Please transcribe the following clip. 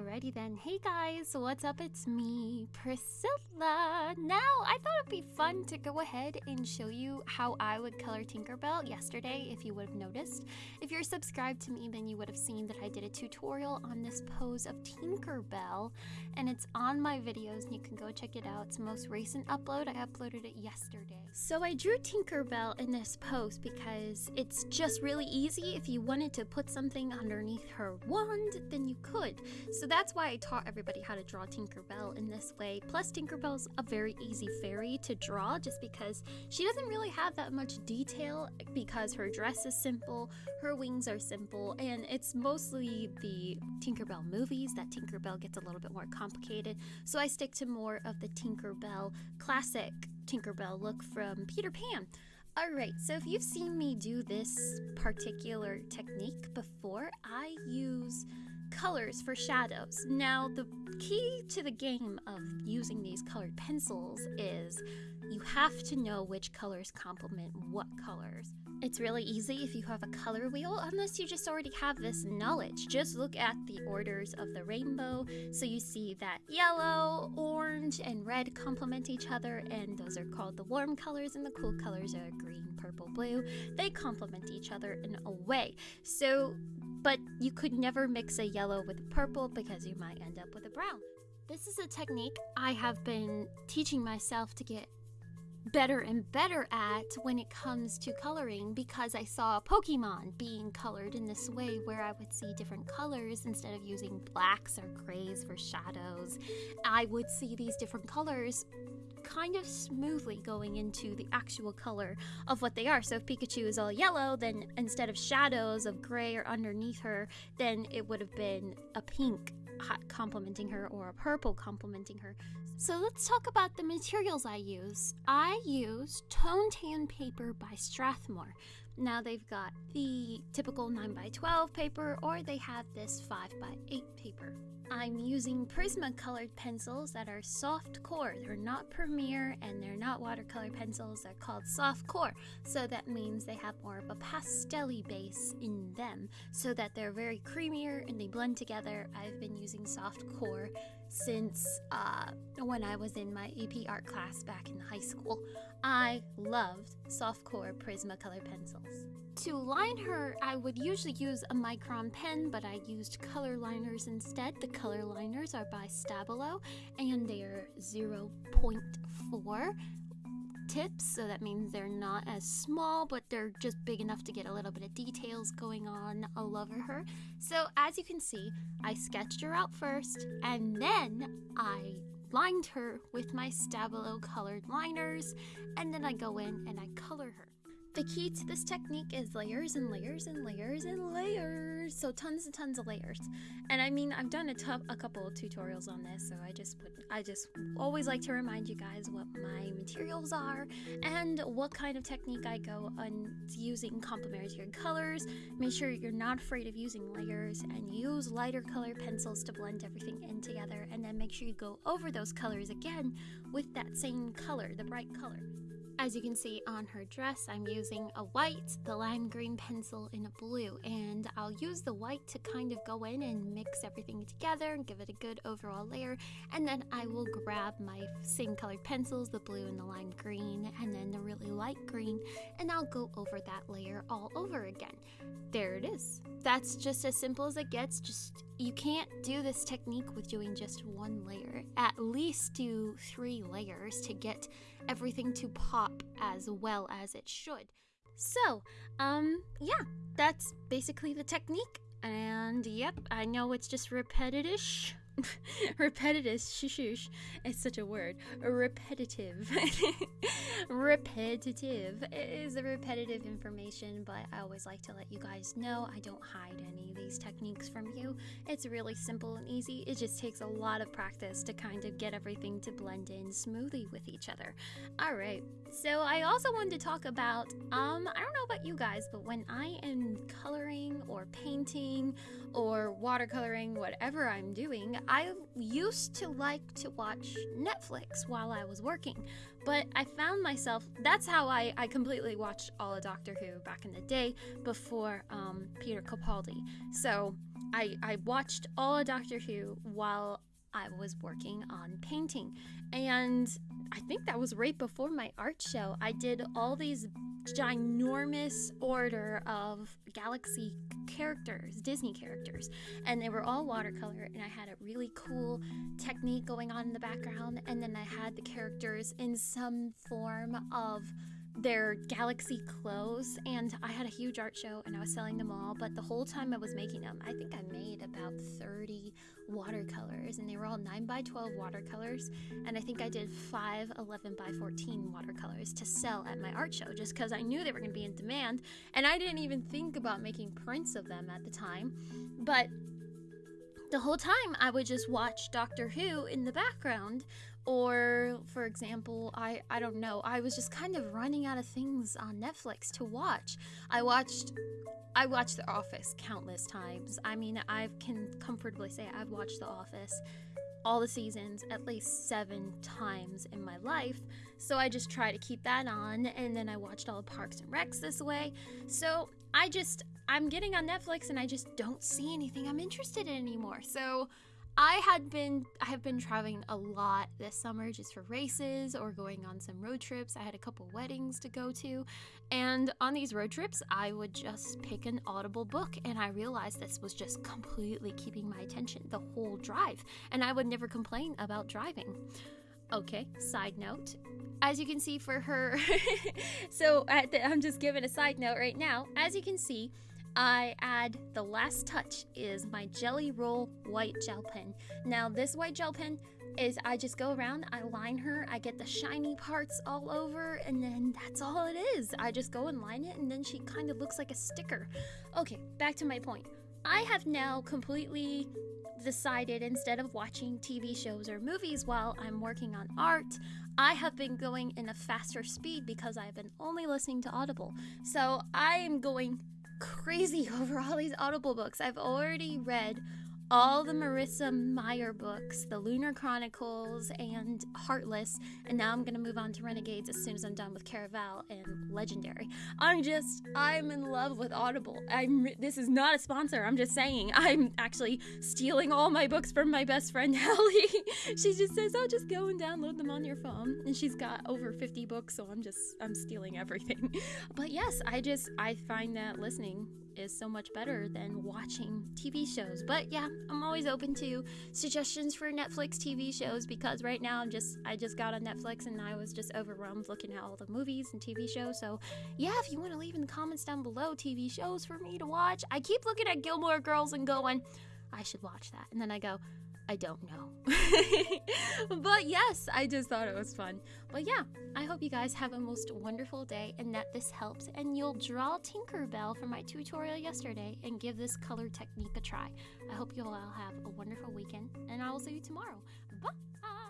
Alrighty then. Hey guys, what's up? It's me, Priscilla. Now, I thought it'd be fun to go ahead and show you how I would color Tinkerbell yesterday, if you would have noticed. If you're subscribed to me, then you would have seen that I did a tutorial on this pose of Tinkerbell, and it's on my videos, and you can go check it out. It's the most recent upload. I uploaded it yesterday. So I drew Tinkerbell in this pose because it's just really easy. If you wanted to put something underneath her wand, then you could. So that's why I taught everybody how to draw Tinkerbell in this way. Plus, Tinkerbell's a very easy fairy to draw just because she doesn't really have that much detail because her dress is simple, her wings are simple, and it's mostly the Tinkerbell movies that Tinkerbell gets a little bit more complicated. So I stick to more of the Tinkerbell classic Tinkerbell look from Peter Pan. Alright, so if you've seen me do this particular technique before, I use colors for shadows. Now, the key to the game of using these colored pencils is you have to know which colors complement what colors. It's really easy if you have a color wheel, unless you just already have this knowledge. Just look at the orders of the rainbow, so you see that yellow, orange, and red complement each other, and those are called the warm colors, and the cool colors are green, purple, blue. They complement each other in a way. So but you could never mix a yellow with a purple because you might end up with a brown. This is a technique I have been teaching myself to get better and better at when it comes to coloring because I saw Pokemon being colored in this way where I would see different colors instead of using blacks or grays for shadows. I would see these different colors kind of smoothly going into the actual color of what they are. So if Pikachu is all yellow, then instead of shadows of gray or underneath her, then it would have been a pink complementing her or a purple complementing her. So let's talk about the materials I use. I use Tone Tan paper by Strathmore. Now they've got the typical 9 by 12 paper or they have this 5 by 8 paper. I'm using Prismacolored pencils that are soft core. They're not Premier and they're not watercolor pencils. They're called soft core. So that means they have more of a pastelly base in them so that they're very creamier and they blend together. I've been using soft core since uh, when I was in my AP art class back in high school. I loved softcore Prismacolor pencils. To line her, I would usually use a micron pen, but I used color liners instead. The color liners are by Stabilo, and they're 0.4 tips, so that means they're not as small, but they're just big enough to get a little bit of details going on all over her. So as you can see, I sketched her out first, and then I lined her with my Stabilo colored liners, and then I go in and I color her. The key to this technique is layers and layers and layers and layers. So tons and tons of layers. And I mean, I've done a, a couple of tutorials on this, so I just put, I just always like to remind you guys what my materials are and what kind of technique I go on using complementary colors. Make sure you're not afraid of using layers and use lighter color pencils to blend everything in together. And then make sure you go over those colors again with that same color, the bright color. As you can see on her dress, I'm using a white, the lime green pencil in a blue, and I'll use the white to kind of go in and mix everything together and give it a good overall layer, and then I will grab my same colored pencils, the blue and the lime green, and then the really light green, and I'll go over that layer all over again. There it is. That's just as simple as it gets, just you can't do this technique with doing just one layer. At least do three layers to get everything to pop as well as it should. So, um, yeah, that's basically the technique. And yep, I know it's just repetitive repetitive shush it's such a word. Repetitive. Repetitive it is a repetitive information but i always like to let you guys know i don't hide any of these techniques from you. It's really simple and easy. It just takes a lot of practice to kind of get everything to blend in smoothly with each other. All right so i also wanted to talk about um i don't know about you guys but when i am coloring or painting or watercoloring whatever i'm doing I used to like to watch Netflix while I was working, but I found myself that's how I, I completely watched all of Doctor Who back in the day before um, Peter Capaldi. So I, I watched all of Doctor Who while I was working on painting. And I think that was right before my art show. I did all these ginormous order of galaxy characters, Disney characters, and they were all watercolor. And I had a really cool technique going on in the background, and then I had the characters in some form of their galaxy clothes and I had a huge art show and I was selling them all but the whole time I was making them I think I made about 30 watercolors and they were all 9 by 12 watercolors and I think I did 5 11 by 14 watercolors to sell at my art show just because I knew they were going to be in demand and I didn't even think about making prints of them at the time but the whole time I would just watch Doctor Who in the background or for example i i don't know i was just kind of running out of things on netflix to watch. I watched i watched the office countless times. I mean i can comfortably say i've watched the office all the seasons at least seven times in my life. So i just try to keep that on and then i watched all the parks and recs this way. So i just i'm getting on netflix and i just don't see anything i'm interested in anymore. So I had been I have been traveling a lot this summer just for races or going on some road trips. I had a couple weddings to go to, and on these road trips, I would just pick an audible book and I realized this was just completely keeping my attention the whole drive, and I would never complain about driving. Okay, side note. As you can see for her, so the, I'm just giving a side note right now. As you can see, I add the last touch is my Jelly Roll white gel pen. Now this white gel pen is I just go around, I line her, I get the shiny parts all over, and then that's all it is. I just go and line it, and then she kind of looks like a sticker. Okay, back to my point. I have now completely decided instead of watching TV shows or movies while I'm working on art, I have been going in a faster speed because I've been only listening to Audible. So I am going crazy over all these Audible books. I've already read all the Marissa Meyer books, the Lunar Chronicles and Heartless, and now I'm gonna move on to Renegades as soon as I'm done with Caraval and Legendary. I'm just, I'm in love with Audible. I'm. This is not a sponsor. I'm just saying. I'm actually stealing all my books from my best friend Ellie. she just says, "Oh, just go and download them on your phone," and she's got over 50 books, so I'm just, I'm stealing everything. but yes, I just, I find that listening is so much better than watching TV shows. But yeah, I'm always open to suggestions for Netflix TV shows because right now I'm just I just got on Netflix and I was just overwhelmed looking at all the movies and TV shows. So yeah, if you want to leave in the comments down below TV shows for me to watch, I keep looking at Gilmore Girls and going, I should watch that. And then I go, I don't know. but yes, I just thought it was fun. But yeah, I hope you guys have a most wonderful day and that this helps and you'll draw Tinkerbell from my tutorial yesterday and give this color technique a try. I hope you all have a wonderful weekend and I will see you tomorrow. Bye!